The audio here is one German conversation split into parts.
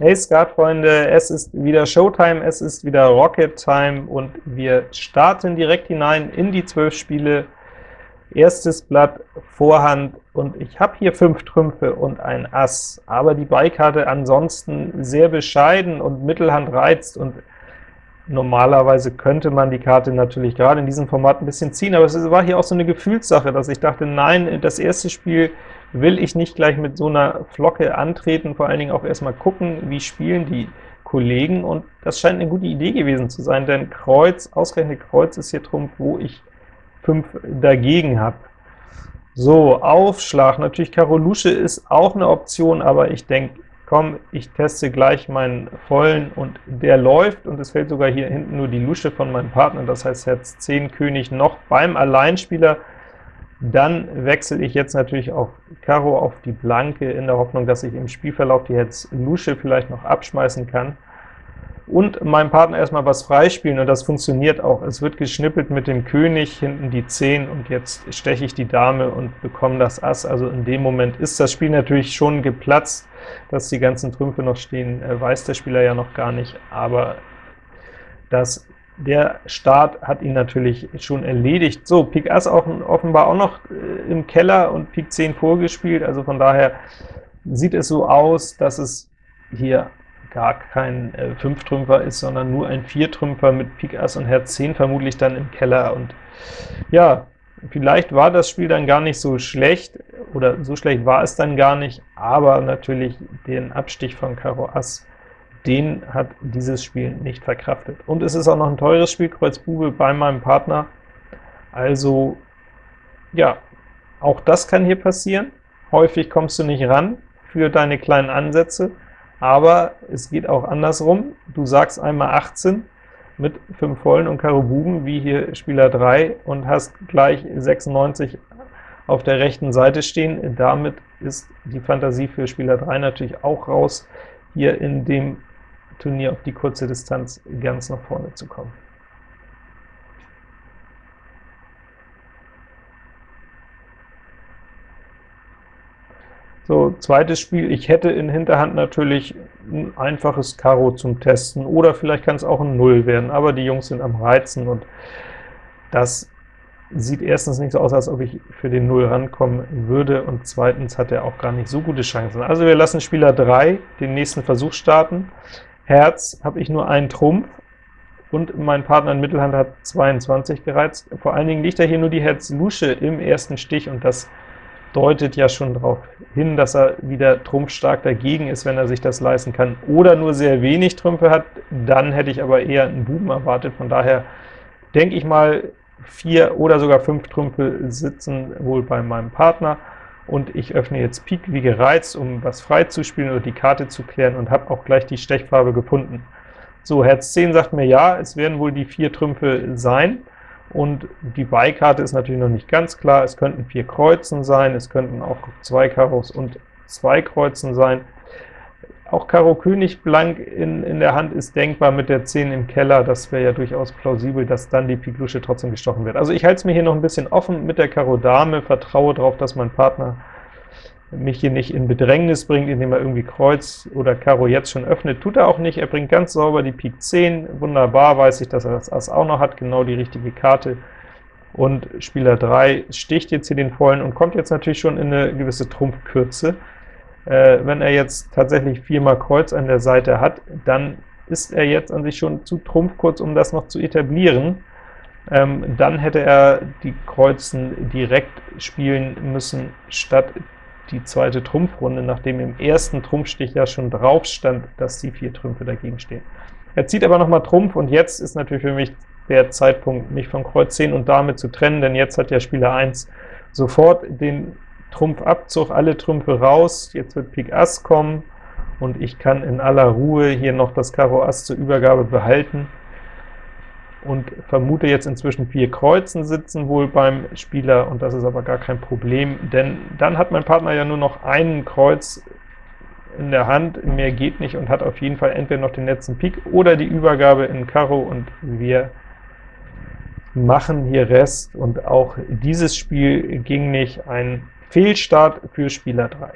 Hey Skatfreunde, es ist wieder Showtime, es ist wieder Rocket Time und wir starten direkt hinein in die 12 Spiele. Erstes Blatt, Vorhand und ich habe hier 5 Trümpfe und ein Ass, aber die Beikarte ansonsten sehr bescheiden und Mittelhand reizt und normalerweise könnte man die Karte natürlich gerade in diesem Format ein bisschen ziehen, aber es war hier auch so eine Gefühlssache, dass ich dachte, nein, das erste Spiel will ich nicht gleich mit so einer Flocke antreten, vor allen Dingen auch erstmal gucken, wie spielen die Kollegen, und das scheint eine gute Idee gewesen zu sein, denn Kreuz, ausgerechnet Kreuz ist hier Trumpf, wo ich 5 dagegen habe. So, Aufschlag, natürlich Karo Lusche ist auch eine Option, aber ich denke, komm, ich teste gleich meinen vollen, und der läuft, und es fällt sogar hier hinten nur die Lusche von meinem Partner, das heißt Herz 10 König noch beim Alleinspieler, dann wechsle ich jetzt natürlich auf Karo auf die Blanke, in der Hoffnung, dass ich im Spielverlauf die Herz Lusche vielleicht noch abschmeißen kann und meinem Partner erstmal was freispielen, und das funktioniert auch. Es wird geschnippelt mit dem König, hinten die 10, und jetzt steche ich die Dame und bekomme das Ass. Also in dem Moment ist das Spiel natürlich schon geplatzt, dass die ganzen Trümpfe noch stehen, äh, weiß der Spieler ja noch gar nicht, aber das der Start hat ihn natürlich schon erledigt. So, Pik Ass auch offenbar auch noch äh, im Keller und Pik 10 vorgespielt, also von daher sieht es so aus, dass es hier gar kein äh, 5-Trümpfer ist, sondern nur ein 4-Trümpfer mit Pik Ass und Herz 10 vermutlich dann im Keller. Und ja, vielleicht war das Spiel dann gar nicht so schlecht, oder so schlecht war es dann gar nicht, aber natürlich den Abstich von Karo Ass den hat dieses Spiel nicht verkraftet. Und es ist auch noch ein teures Spiel, Kreuz Bube, bei meinem Partner. Also, ja, auch das kann hier passieren. Häufig kommst du nicht ran für deine kleinen Ansätze, aber es geht auch andersrum. Du sagst einmal 18 mit 5 Vollen und Karo Buben, wie hier Spieler 3, und hast gleich 96 auf der rechten Seite stehen. Damit ist die Fantasie für Spieler 3 natürlich auch raus, hier in dem Turnier auf die kurze Distanz ganz nach vorne zu kommen. So, zweites Spiel, ich hätte in Hinterhand natürlich ein einfaches Karo zum Testen, oder vielleicht kann es auch ein Null werden, aber die Jungs sind am Reizen, und das sieht erstens nicht so aus, als ob ich für den Null rankommen würde, und zweitens hat er auch gar nicht so gute Chancen. Also wir lassen Spieler 3 den nächsten Versuch starten. Herz habe ich nur einen Trumpf, und mein Partner in Mittelhand hat 22 gereizt. Vor allen Dingen liegt da hier nur die Herz Lusche im ersten Stich, und das deutet ja schon darauf hin, dass er wieder trumpfstark dagegen ist, wenn er sich das leisten kann, oder nur sehr wenig Trümpfe hat, dann hätte ich aber eher einen Buben erwartet. Von daher denke ich mal, vier oder sogar fünf Trümpfe sitzen wohl bei meinem Partner und ich öffne jetzt Pik wie gereizt, um was freizuspielen oder die Karte zu klären und habe auch gleich die Stechfarbe gefunden. So, Herz 10 sagt mir ja, es werden wohl die vier Trümpfe sein, und die Beikarte ist natürlich noch nicht ganz klar. Es könnten vier Kreuzen sein, es könnten auch zwei Karos und zwei Kreuzen sein. Auch Karo König blank in, in der Hand ist denkbar mit der 10 im Keller, das wäre ja durchaus plausibel, dass dann die Pik Lusche trotzdem gestochen wird. Also ich halte es mir hier noch ein bisschen offen mit der Karo Dame, vertraue darauf, dass mein Partner mich hier nicht in Bedrängnis bringt, indem er irgendwie Kreuz oder Karo jetzt schon öffnet. Tut er auch nicht, er bringt ganz sauber die Pik 10, wunderbar, weiß ich, dass er das Ass auch noch hat, genau die richtige Karte. Und Spieler 3 sticht jetzt hier den Vollen und kommt jetzt natürlich schon in eine gewisse Trumpfkürze. Äh, wenn er jetzt tatsächlich viermal Kreuz an der Seite hat, dann ist er jetzt an sich schon zu trumpfkurz, um das noch zu etablieren. Ähm, dann hätte er die Kreuzen direkt spielen müssen, statt die zweite Trumpfrunde, nachdem im ersten Trumpfstich ja schon drauf stand, dass die vier Trümpfe dagegen stehen. Er zieht aber noch mal Trumpf, und jetzt ist natürlich für mich der Zeitpunkt, mich von Kreuz 10 und Dame zu trennen, denn jetzt hat ja Spieler 1 sofort den Trumpfabzug, alle Trümpfe raus, jetzt wird Pik Ass kommen, und ich kann in aller Ruhe hier noch das Karo Ass zur Übergabe behalten und vermute jetzt inzwischen vier Kreuzen sitzen wohl beim Spieler, und das ist aber gar kein Problem, denn dann hat mein Partner ja nur noch einen Kreuz in der Hand, mehr geht nicht, und hat auf jeden Fall entweder noch den letzten Pik oder die Übergabe in Karo, und wir machen hier Rest, und auch dieses Spiel ging nicht, ein Fehlstart für Spieler 3.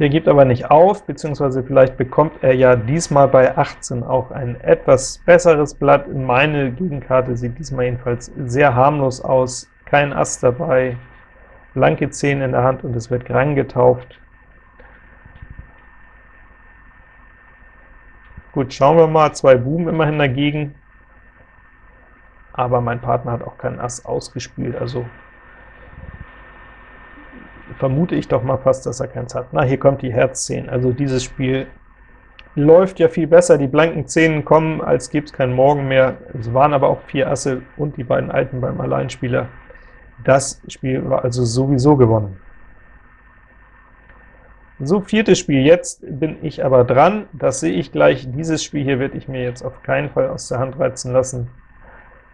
Der gibt aber nicht auf, beziehungsweise vielleicht bekommt er ja diesmal bei 18 auch ein etwas besseres Blatt. Meine Gegenkarte sieht diesmal jedenfalls sehr harmlos aus. Kein Ass dabei, blanke 10 in der Hand und es wird Grang getauft. Gut, schauen wir mal, zwei Buben immerhin dagegen, aber mein Partner hat auch keinen Ass ausgespielt, also vermute ich doch mal fast, dass er keins hat. Na, hier kommt die Herz 10, also dieses Spiel läuft ja viel besser, die blanken Zehnen kommen, als gäbe es keinen Morgen mehr. Es waren aber auch vier Asse und die beiden Alten beim Alleinspieler. Das Spiel war also sowieso gewonnen. So, viertes Spiel, jetzt bin ich aber dran, das sehe ich gleich, dieses Spiel hier werde ich mir jetzt auf keinen Fall aus der Hand reizen lassen.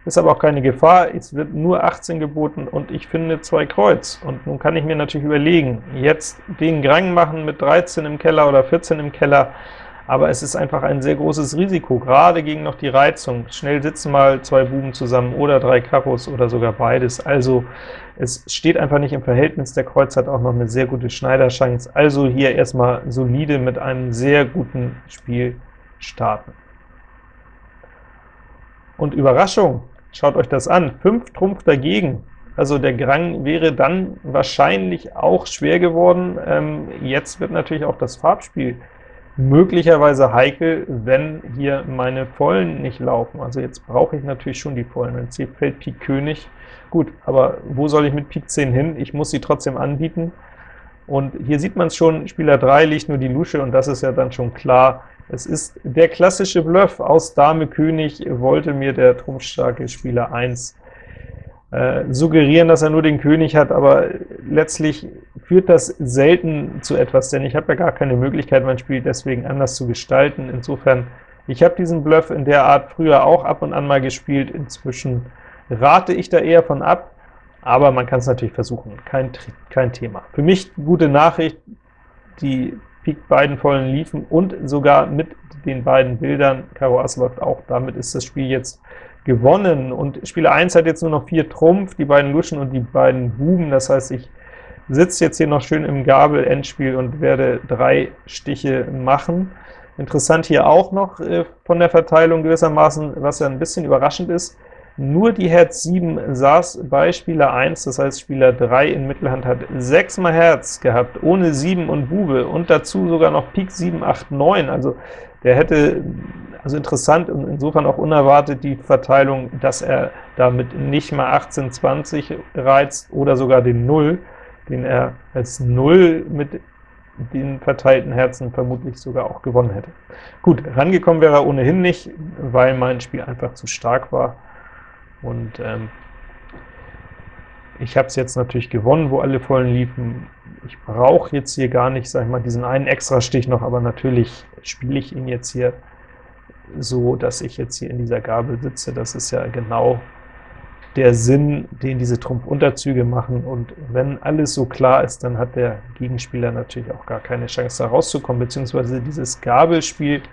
Ist aber auch keine Gefahr, es wird nur 18 geboten und ich finde zwei Kreuz. Und nun kann ich mir natürlich überlegen, jetzt den Grang machen mit 13 im Keller oder 14 im Keller, aber es ist einfach ein sehr großes Risiko, gerade gegen noch die Reizung. Schnell sitzen mal zwei Buben zusammen oder drei Karos oder sogar beides. Also es steht einfach nicht im Verhältnis, der Kreuz hat auch noch eine sehr gute Schneiderchance. Also hier erstmal solide mit einem sehr guten Spiel starten. Und Überraschung, schaut euch das an, 5 Trumpf dagegen. Also der Grang wäre dann wahrscheinlich auch schwer geworden. Ähm, jetzt wird natürlich auch das Farbspiel möglicherweise heikel, wenn hier meine Vollen nicht laufen. Also jetzt brauche ich natürlich schon die Vollen. Wenn C fällt Pik König, gut, aber wo soll ich mit Pik 10 hin? Ich muss sie trotzdem anbieten. Und hier sieht man es schon, Spieler 3 liegt nur die Lusche, und das ist ja dann schon klar. Es ist der klassische Bluff aus Dame König, wollte mir der trumpfstarke Spieler 1 äh, suggerieren, dass er nur den König hat, aber letztlich führt das selten zu etwas, denn ich habe ja gar keine Möglichkeit, mein Spiel deswegen anders zu gestalten. Insofern, ich habe diesen Bluff in der Art früher auch ab und an mal gespielt, inzwischen rate ich da eher von ab, aber man kann es natürlich versuchen, kein, kein Thema. Für mich gute Nachricht, die Pik beiden vollen liefen und sogar mit den beiden Bildern, Karo Ass läuft auch, damit ist das Spiel jetzt gewonnen, und Spieler 1 hat jetzt nur noch 4 Trumpf, die beiden Luschen und die beiden Buben, das heißt, ich sitze jetzt hier noch schön im Gabel-Endspiel und werde drei Stiche machen. Interessant hier auch noch äh, von der Verteilung gewissermaßen, was ja ein bisschen überraschend ist, nur die Herz 7 saß bei Spieler 1, das heißt Spieler 3 in Mittelhand hat 6 mal Herz gehabt, ohne 7 und Bube, und dazu sogar noch Pik 7, 8, 9, also der hätte also interessant und insofern auch unerwartet die Verteilung, dass er damit nicht mal 18, 20 reizt oder sogar den 0, den er als 0 mit den verteilten Herzen vermutlich sogar auch gewonnen hätte. Gut, rangekommen wäre er ohnehin nicht, weil mein Spiel einfach zu stark war, und ähm, ich habe es jetzt natürlich gewonnen, wo alle Vollen liefen. Ich brauche jetzt hier gar nicht, sag ich mal, diesen einen extra Stich noch, aber natürlich spiele ich ihn jetzt hier so, dass ich jetzt hier in dieser Gabel sitze. Das ist ja genau der Sinn, den diese Trumpunterzüge machen, und wenn alles so klar ist, dann hat der Gegenspieler natürlich auch gar keine Chance, da rauszukommen, beziehungsweise dieses Gabelspiel,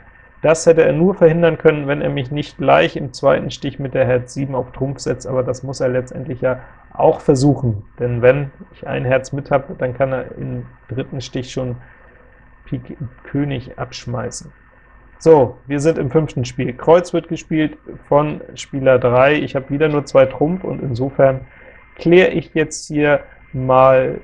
das hätte er nur verhindern können, wenn er mich nicht gleich im zweiten Stich mit der Herz 7 auf Trumpf setzt, aber das muss er letztendlich ja auch versuchen, denn wenn ich ein Herz mit habe, dann kann er im dritten Stich schon Pik König abschmeißen. So, wir sind im fünften Spiel. Kreuz wird gespielt von Spieler 3. Ich habe wieder nur zwei Trumpf, und insofern kläre ich jetzt hier mal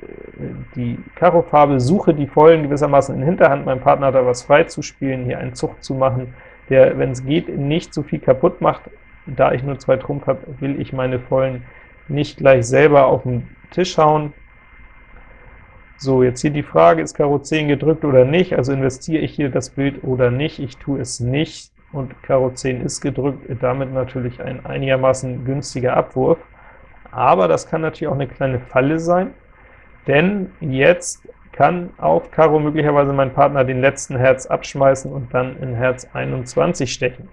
die Karo-Farbe, suche die Vollen gewissermaßen in Hinterhand. Mein Partner hat da was frei zu spielen, hier einen Zug zu machen, der, wenn es geht, nicht so viel kaputt macht. Da ich nur zwei Trumpf habe, will ich meine Vollen nicht gleich selber auf den Tisch hauen. So, jetzt hier die Frage, ist Karo 10 gedrückt oder nicht, also investiere ich hier das Bild oder nicht, ich tue es nicht, und Karo 10 ist gedrückt, damit natürlich ein einigermaßen günstiger Abwurf, aber das kann natürlich auch eine kleine Falle sein, denn jetzt kann auf Karo möglicherweise mein Partner den letzten Herz abschmeißen und dann in Herz 21 stechen.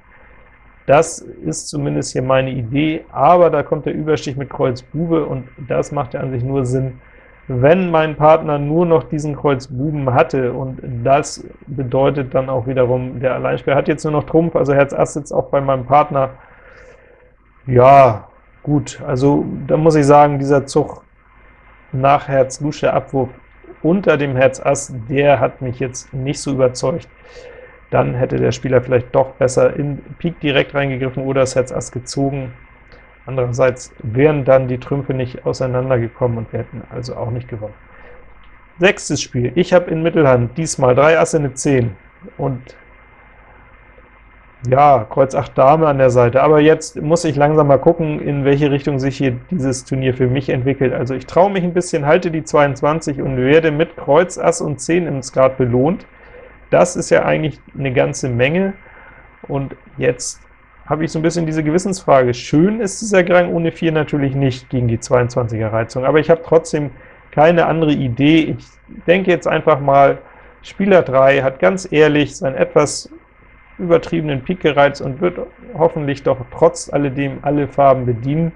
Das ist zumindest hier meine Idee, aber da kommt der Überstich mit Kreuz Bube, und das macht ja an sich nur Sinn, wenn mein Partner nur noch diesen Kreuz Buben hatte, und das bedeutet dann auch wiederum, der Alleinspieler hat jetzt nur noch Trumpf, also Herz Ass sitzt auch bei meinem Partner, ja, gut, also da muss ich sagen, dieser Zug nach Herz Lusche Abwurf unter dem Herz Ass, der hat mich jetzt nicht so überzeugt. Dann hätte der Spieler vielleicht doch besser in Pik direkt reingegriffen oder das Herz Ass gezogen. Andererseits wären dann die Trümpfe nicht auseinandergekommen und wir hätten also auch nicht gewonnen. Sechstes Spiel. Ich habe in Mittelhand diesmal drei Asse eine 10 und ja, Kreuz 8 Dame an der Seite, aber jetzt muss ich langsam mal gucken, in welche Richtung sich hier dieses Turnier für mich entwickelt. Also ich traue mich ein bisschen, halte die 22 und werde mit Kreuz, Ass und 10 im Skat belohnt. Das ist ja eigentlich eine ganze Menge, und jetzt habe ich so ein bisschen diese Gewissensfrage. Schön ist dieser Grang ohne 4 natürlich nicht gegen die 22er Reizung, aber ich habe trotzdem keine andere Idee. Ich denke jetzt einfach mal, Spieler 3 hat ganz ehrlich sein etwas übertriebenen Pik gereizt und wird hoffentlich doch trotz alledem alle Farben bedienen.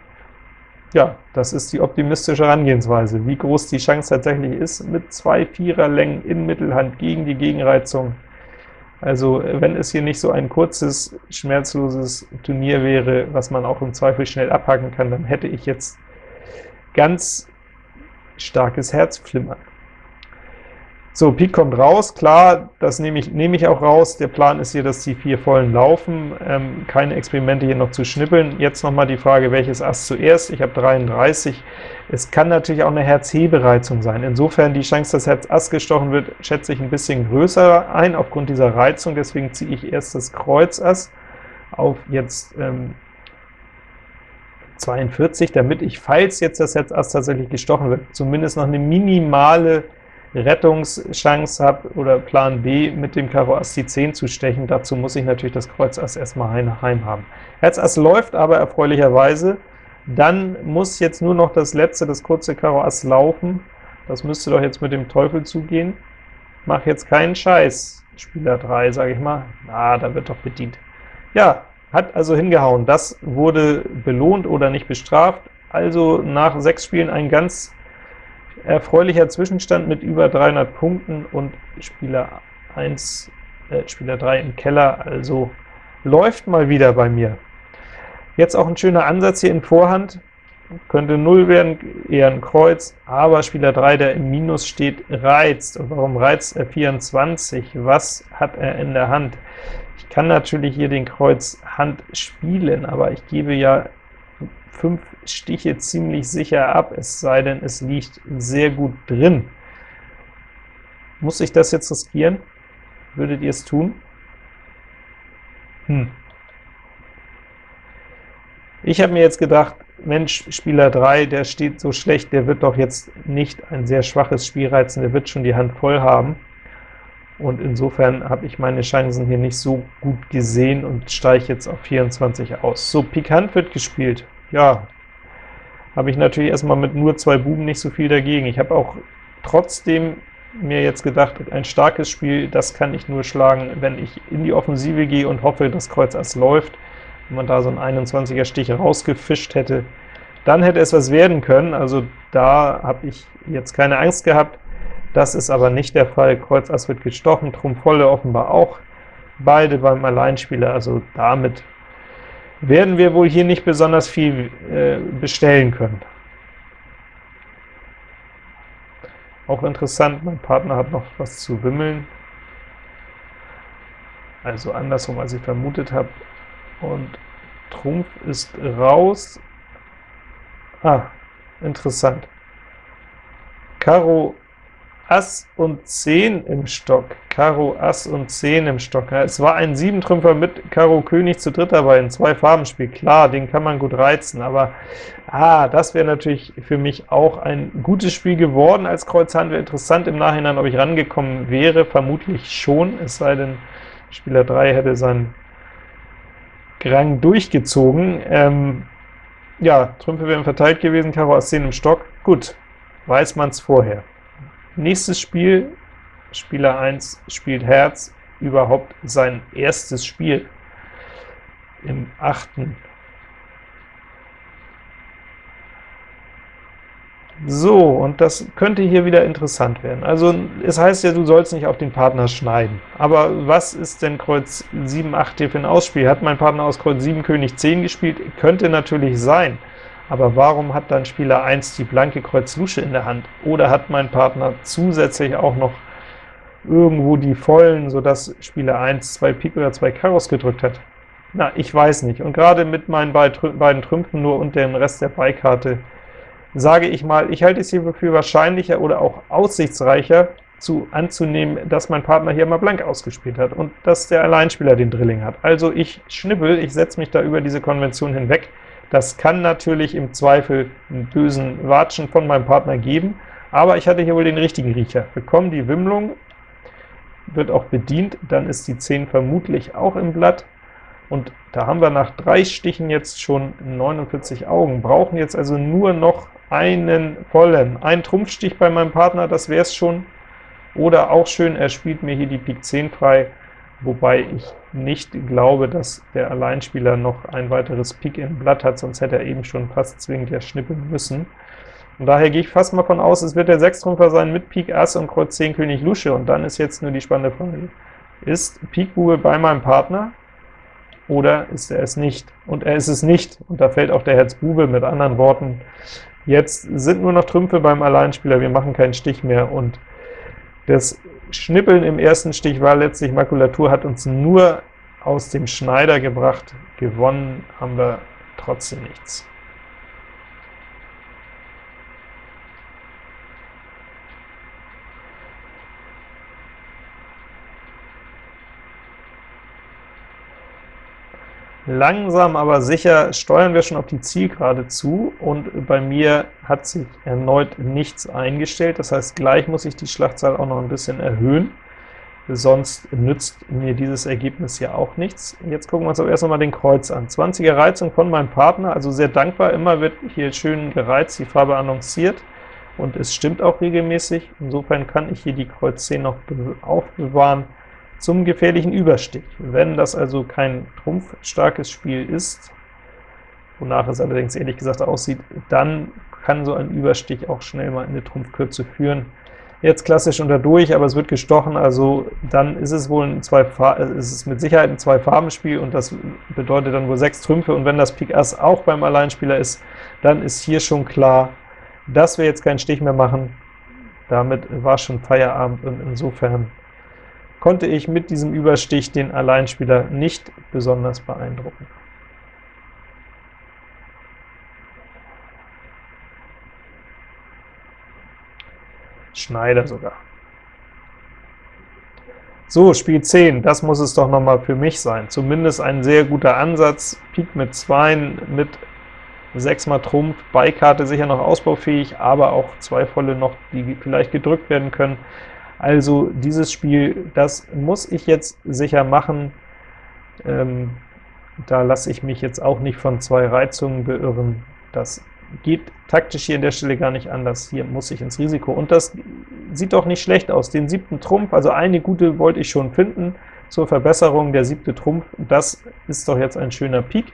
Ja, das ist die optimistische Herangehensweise. Wie groß die Chance tatsächlich ist, mit zwei Viererlängen in Mittelhand gegen die Gegenreizung. Also wenn es hier nicht so ein kurzes, schmerzloses Turnier wäre, was man auch im Zweifel schnell abhaken kann, dann hätte ich jetzt ganz starkes Herzflimmern. So, Pik kommt raus, klar, das nehme ich, nehme ich auch raus. Der Plan ist hier, dass die vier Vollen laufen, ähm, keine Experimente hier noch zu schnippeln. Jetzt noch mal die Frage, welches Ass zuerst? Ich habe 33. Es kann natürlich auch eine Herz-Hebereizung sein. Insofern die Chance, dass Herz Ass gestochen wird, schätze ich ein bisschen größer ein, aufgrund dieser Reizung. Deswegen ziehe ich erst das Kreuz Ass auf jetzt ähm, 42, damit ich, falls jetzt das Herz Ass tatsächlich gestochen wird, zumindest noch eine minimale Rettungschance habe oder Plan B mit dem Karo Ass die 10 zu stechen. Dazu muss ich natürlich das Kreuz Ass erstmal heim haben. Herz Ass läuft aber erfreulicherweise. Dann muss jetzt nur noch das letzte, das kurze Karo Ass laufen. Das müsste doch jetzt mit dem Teufel zugehen. Mach jetzt keinen Scheiß, Spieler 3, sage ich mal. Ah, da wird doch bedient. Ja, hat also hingehauen. Das wurde belohnt oder nicht bestraft. Also nach sechs Spielen ein ganz erfreulicher Zwischenstand mit über 300 Punkten und Spieler 1, äh, Spieler 3 im Keller, also läuft mal wieder bei mir. Jetzt auch ein schöner Ansatz hier in Vorhand, könnte 0 werden, eher ein Kreuz, aber Spieler 3, der im Minus steht, reizt. Und warum reizt er 24? Was hat er in der Hand? Ich kann natürlich hier den Kreuz Hand spielen, aber ich gebe ja fünf Stiche ziemlich sicher ab, es sei denn, es liegt sehr gut drin. Muss ich das jetzt riskieren? Würdet ihr es tun? Hm. Ich habe mir jetzt gedacht, Mensch, Spieler 3, der steht so schlecht, der wird doch jetzt nicht ein sehr schwaches Spiel reizen, der wird schon die Hand voll haben. Und insofern habe ich meine Chancen hier nicht so gut gesehen und steige jetzt auf 24 aus. So, Pikant wird gespielt ja, habe ich natürlich erstmal mit nur zwei Buben nicht so viel dagegen. Ich habe auch trotzdem mir jetzt gedacht, ein starkes Spiel, das kann ich nur schlagen, wenn ich in die Offensive gehe und hoffe, dass Kreuz Ass läuft. Wenn man da so einen 21er Stich rausgefischt hätte, dann hätte es was werden können. Also da habe ich jetzt keine Angst gehabt. Das ist aber nicht der Fall. Kreuz Ass wird gestochen, Trumpf volle offenbar auch. Beide beim Alleinspieler, also damit werden wir wohl hier nicht besonders viel äh, bestellen können. Auch interessant, mein Partner hat noch was zu wimmeln, also andersrum, als ich vermutet habe. Und Trumpf ist raus. Ah, interessant. Karo Ass und 10 im Stock, Karo Ass und 10 im Stock. Es war ein 7-Trümpfer mit Karo König zu dritt dabei, ein Zwei-Farben-Spiel. Klar, den kann man gut reizen, aber ah, das wäre natürlich für mich auch ein gutes Spiel geworden als Kreuz Hand. Wäre interessant im Nachhinein, ob ich rangekommen wäre, vermutlich schon, es sei denn, Spieler 3 hätte seinen Grang durchgezogen. Ähm, ja, Trümpfe wären verteilt gewesen, Karo Ass 10 im Stock. Gut, weiß man es vorher. Nächstes Spiel, Spieler 1 spielt Herz, überhaupt sein erstes Spiel im achten. So, und das könnte hier wieder interessant werden. Also es heißt ja, du sollst nicht auf den Partner schneiden. Aber was ist denn Kreuz 7, 8 hier für ein Ausspiel? Hat mein Partner aus Kreuz 7 König 10 gespielt? Könnte natürlich sein. Aber warum hat dann Spieler 1 die blanke Kreuz Lusche in der Hand? Oder hat mein Partner zusätzlich auch noch irgendwo die vollen, sodass Spieler 1 zwei Pik oder zwei Karos gedrückt hat? Na, ich weiß nicht. Und gerade mit meinen beiden Trümpfen nur und dem Rest der Beikarte sage ich mal, ich halte es hier für wahrscheinlicher oder auch aussichtsreicher, zu anzunehmen, dass mein Partner hier mal blank ausgespielt hat und dass der Alleinspieler den Drilling hat. Also ich schnippel, ich setze mich da über diese Konvention hinweg. Das kann natürlich im Zweifel einen bösen Watschen von meinem Partner geben, aber ich hatte hier wohl den richtigen Riecher. Bekomme die Wimmlung, wird auch bedient, dann ist die 10 vermutlich auch im Blatt, und da haben wir nach drei Stichen jetzt schon 49 Augen, brauchen jetzt also nur noch einen vollen. Ein Trumpfstich bei meinem Partner, das wäre es schon, oder auch schön, er spielt mir hier die Pik 10 frei, wobei ich nicht glaube, dass der Alleinspieler noch ein weiteres Pik im Blatt hat, sonst hätte er eben schon fast zwingend ja schnippeln müssen. Und daher gehe ich fast mal von aus, es wird der Sechstrumpfer sein mit Pik Ass und Kreuz 10 König Lusche, und dann ist jetzt nur die spannende Frage, ist Pik Bube bei meinem Partner? oder ist er es nicht? Und er ist es nicht, und da fällt auch der Herz Bube, mit anderen Worten, jetzt sind nur noch Trümpfe beim Alleinspieler, wir machen keinen Stich mehr, und das Schnippeln im ersten Stich war letztlich Makulatur, hat uns nur aus dem Schneider gebracht, gewonnen haben wir trotzdem nichts. Langsam aber sicher steuern wir schon auf die Zielgerade zu, und bei mir hat sich erneut nichts eingestellt. Das heißt, gleich muss ich die Schlachtzahl auch noch ein bisschen erhöhen, sonst nützt mir dieses Ergebnis ja auch nichts. Jetzt gucken wir uns aber erst einmal den Kreuz an. 20er Reizung von meinem Partner, also sehr dankbar, immer wird hier schön gereizt, die Farbe annonciert, und es stimmt auch regelmäßig. Insofern kann ich hier die Kreuz 10 noch aufbewahren, zum gefährlichen Überstich. Wenn das also kein trumpfstarkes Spiel ist, wonach es allerdings ehrlich gesagt aussieht, dann kann so ein Überstich auch schnell mal in eine Trumpfkürze führen. Jetzt klassisch unter durch, aber es wird gestochen, also dann ist es wohl ein zwei äh, ist es mit Sicherheit ein Zwei-Farben-Spiel, und das bedeutet dann wohl sechs Trümpfe, und wenn das Pik Ass auch beim Alleinspieler ist, dann ist hier schon klar, dass wir jetzt keinen Stich mehr machen. Damit war schon Feierabend, und insofern konnte ich mit diesem Überstich den Alleinspieler nicht besonders beeindrucken. Schneider sogar. So, Spiel 10, das muss es doch noch mal für mich sein. Zumindest ein sehr guter Ansatz. Pik mit 2, mit 6 mal Trumpf, Beikarte sicher noch ausbaufähig, aber auch zwei volle noch, die vielleicht gedrückt werden können. Also dieses Spiel, das muss ich jetzt sicher machen. Ähm, da lasse ich mich jetzt auch nicht von zwei Reizungen beirren. Das geht taktisch hier an der Stelle gar nicht anders. Hier muss ich ins Risiko. Und das sieht doch nicht schlecht aus. Den siebten Trumpf, also eine gute wollte ich schon finden zur Verbesserung, der siebte Trumpf, das ist doch jetzt ein schöner Pik.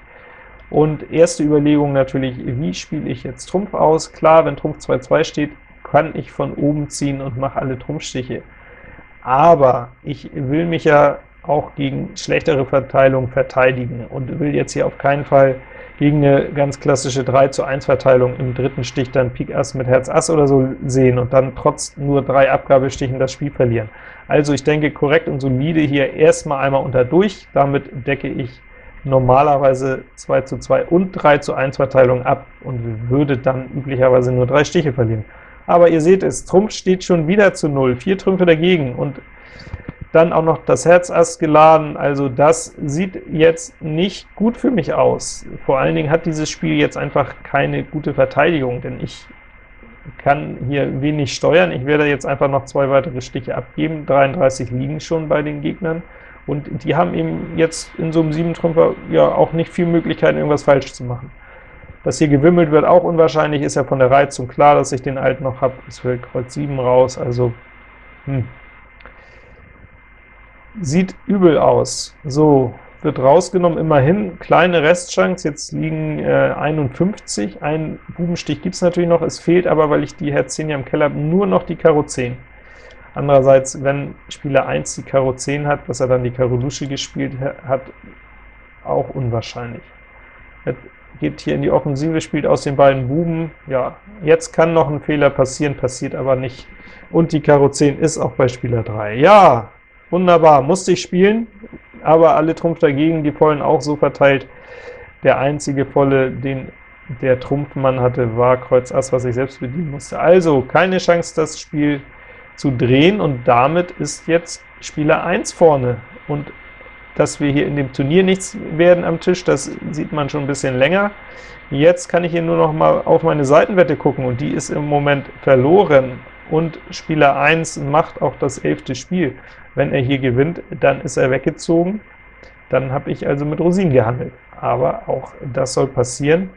Und erste Überlegung natürlich, wie spiele ich jetzt Trumpf aus? Klar, wenn Trumpf 2-2 steht, kann ich von oben ziehen und mache alle Trumpfstiche. Aber ich will mich ja auch gegen schlechtere Verteilung verteidigen und will jetzt hier auf keinen Fall gegen eine ganz klassische 3 zu 1 Verteilung im dritten Stich dann Pik Ass mit Herz Ass oder so sehen und dann trotz nur drei Abgabestichen das Spiel verlieren. Also ich denke, korrekt und solide hier erstmal einmal unter durch, damit decke ich normalerweise 2 zu 2 und 3 zu 1 Verteilung ab und würde dann üblicherweise nur drei Stiche verlieren aber ihr seht es, Trumpf steht schon wieder zu 0, vier Trümpfe dagegen, und dann auch noch das Herz Ass geladen, also das sieht jetzt nicht gut für mich aus. Vor allen Dingen hat dieses Spiel jetzt einfach keine gute Verteidigung, denn ich kann hier wenig steuern. Ich werde jetzt einfach noch zwei weitere Stiche abgeben, 33 liegen schon bei den Gegnern, und die haben eben jetzt in so einem 7-Trümpfer ja auch nicht viel Möglichkeiten, irgendwas falsch zu machen. Dass hier gewimmelt wird, auch unwahrscheinlich, ist ja von der Reizung klar, dass ich den alten noch habe. Es fällt Kreuz 7 raus, also hm. sieht übel aus. So, wird rausgenommen, immerhin, kleine Restchance, jetzt liegen äh, 51, ein Bubenstich gibt es natürlich noch, es fehlt aber, weil ich die Herz 10 ja im Keller habe, nur noch die Karo 10. Andererseits, wenn Spieler 1 die Karo 10 hat, dass er dann die Karo Lusche gespielt hat, auch unwahrscheinlich. Geht hier in die Offensive, spielt aus den beiden Buben. Ja, jetzt kann noch ein Fehler passieren, passiert aber nicht. Und die Karo 10 ist auch bei Spieler 3. Ja, wunderbar, musste ich spielen, aber alle Trumpf dagegen, die Vollen auch so verteilt. Der einzige Volle, den der Trumpfmann hatte, war Kreuz Ass, was ich selbst bedienen musste. Also keine Chance, das Spiel zu drehen, und damit ist jetzt Spieler 1 vorne. Und dass wir hier in dem Turnier nichts werden am Tisch, das sieht man schon ein bisschen länger. Jetzt kann ich hier nur noch mal auf meine Seitenwette gucken, und die ist im Moment verloren, und Spieler 1 macht auch das elfte Spiel. Wenn er hier gewinnt, dann ist er weggezogen, dann habe ich also mit Rosinen gehandelt. Aber auch das soll passieren,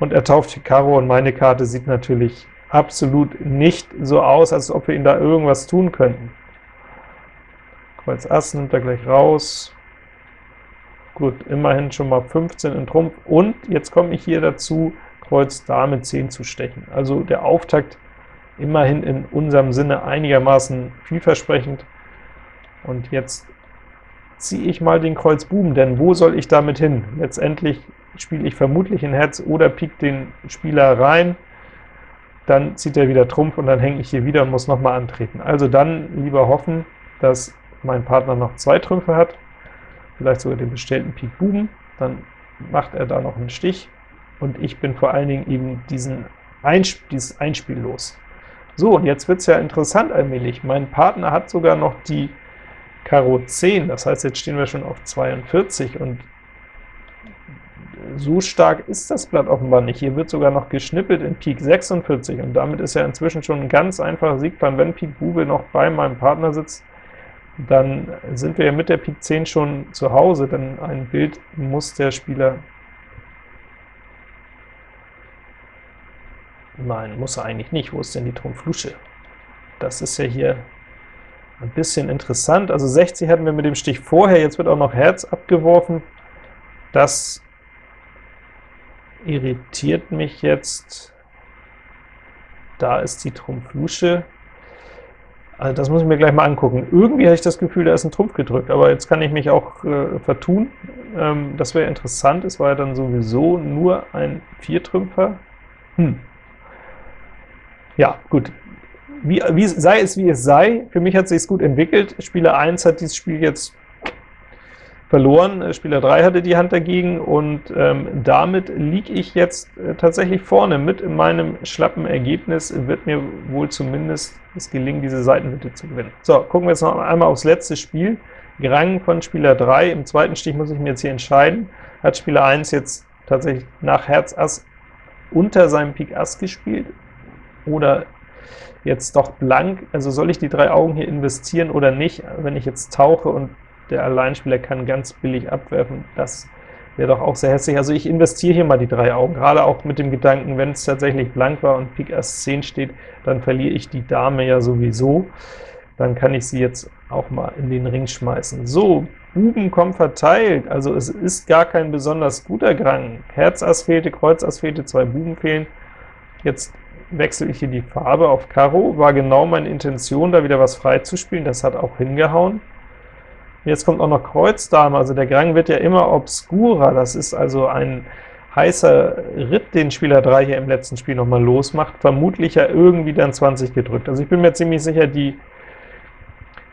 und er tauft Karo, und meine Karte sieht natürlich absolut nicht so aus, als ob wir ihm da irgendwas tun könnten. Kreuz Ass nimmt er gleich raus. Gut, immerhin schon mal 15 in Trumpf, und jetzt komme ich hier dazu, Kreuz Dame 10 zu stechen. Also der Auftakt immerhin in unserem Sinne einigermaßen vielversprechend. Und jetzt ziehe ich mal den Kreuz Buben, denn wo soll ich damit hin? Letztendlich spiele ich vermutlich in Herz oder Pik den Spieler rein, dann zieht er wieder Trumpf, und dann hänge ich hier wieder und muss nochmal antreten. Also dann lieber hoffen, dass mein Partner noch zwei Trümpfe hat, vielleicht sogar den bestellten Pik Buben, dann macht er da noch einen Stich, und ich bin vor allen Dingen eben diesen Einsp dieses Einspiel los. So, und jetzt wird es ja interessant allmählich. Mein Partner hat sogar noch die Karo 10, das heißt, jetzt stehen wir schon auf 42, und so stark ist das Blatt offenbar nicht. Hier wird sogar noch geschnippelt in Pik 46, und damit ist ja inzwischen schon ein ganz einfacher Siegplan. Wenn Pik Bube noch bei meinem Partner sitzt, dann sind wir ja mit der Pik 10 schon zu Hause, denn ein Bild muss der Spieler Nein, muss er eigentlich nicht. Wo ist denn die Trumpf Lusche? Das ist ja hier ein bisschen interessant. Also 60 hatten wir mit dem Stich vorher, jetzt wird auch noch Herz abgeworfen. Das irritiert mich jetzt. Da ist die Trumpf Lusche. Also das muss ich mir gleich mal angucken. Irgendwie habe ich das Gefühl, da ist ein Trumpf gedrückt, aber jetzt kann ich mich auch äh, vertun. Ähm, das wäre interessant, es war ja dann sowieso nur ein Viertrümpfer. Hm. Ja, gut. Wie, wie, sei es wie es sei, für mich hat es sich gut entwickelt. Spieler 1 hat dieses Spiel jetzt verloren, äh, Spieler 3 hatte die Hand dagegen, und ähm, damit liege ich jetzt äh, tatsächlich vorne. Mit in meinem schlappen Ergebnis wird mir wohl zumindest es gelingen, diese Seitenmitte zu gewinnen. So, gucken wir jetzt noch einmal aufs letzte Spiel. Grang von Spieler 3, im zweiten Stich muss ich mir jetzt hier entscheiden. Hat Spieler 1 jetzt tatsächlich nach Herz Ass unter seinem Pik Ass gespielt, oder jetzt doch blank, also soll ich die drei Augen hier investieren oder nicht, wenn ich jetzt tauche und der Alleinspieler kann ganz billig abwerfen, das wäre doch auch sehr hässlich. Also ich investiere hier mal die drei Augen, gerade auch mit dem Gedanken, wenn es tatsächlich blank war und Pik Ass 10 steht, dann verliere ich die Dame ja sowieso, dann kann ich sie jetzt auch mal in den Ring schmeißen. So, Buben kommen verteilt, also es ist gar kein besonders guter Grang. Herz Ass fehlte, Kreuz Ass fehlte, zwei Buben fehlen. Jetzt wechsle ich hier die Farbe auf Karo, war genau meine Intention, da wieder was freizuspielen, das hat auch hingehauen. Jetzt kommt auch noch Kreuz Dame, also der Grang wird ja immer obscurer, das ist also ein heißer Ritt, den Spieler 3 hier im letzten Spiel nochmal losmacht, vermutlich ja irgendwie dann 20 gedrückt. Also ich bin mir ziemlich sicher, die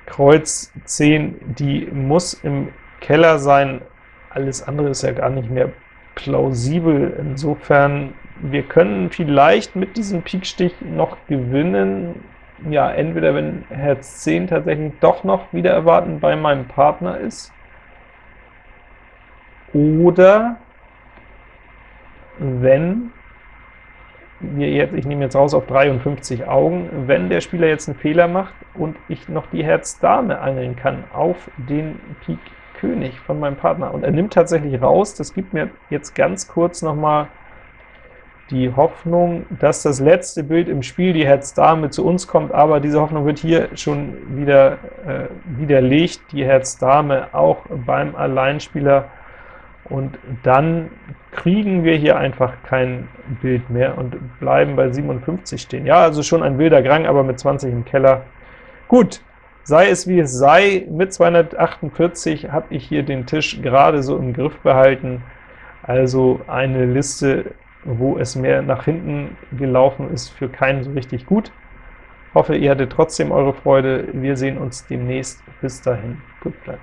Kreuz 10, die muss im Keller sein, alles andere ist ja gar nicht mehr plausibel. Insofern wir können vielleicht mit diesem Pikstich noch gewinnen, ja, entweder wenn Herz 10 tatsächlich doch noch wieder erwarten bei meinem Partner ist, oder wenn wir jetzt, ich nehme jetzt raus auf 53 Augen, wenn der Spieler jetzt einen Fehler macht und ich noch die Herz Dame angeln kann auf den Pik König von meinem Partner, und er nimmt tatsächlich raus, das gibt mir jetzt ganz kurz noch mal die Hoffnung, dass das letzte Bild im Spiel, die Herz-Dame, zu uns kommt, aber diese Hoffnung wird hier schon wieder äh, widerlegt, die Herz-Dame auch beim Alleinspieler, und dann kriegen wir hier einfach kein Bild mehr und bleiben bei 57 stehen. Ja, also schon ein wilder Grang, aber mit 20 im Keller. Gut, sei es wie es sei, mit 248 habe ich hier den Tisch gerade so im Griff behalten, Also eine Liste, wo es mehr nach hinten gelaufen ist, für keinen so richtig gut. Hoffe, ihr hattet trotzdem eure Freude. Wir sehen uns demnächst. Bis dahin, gut Blatt.